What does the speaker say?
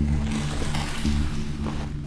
あっ。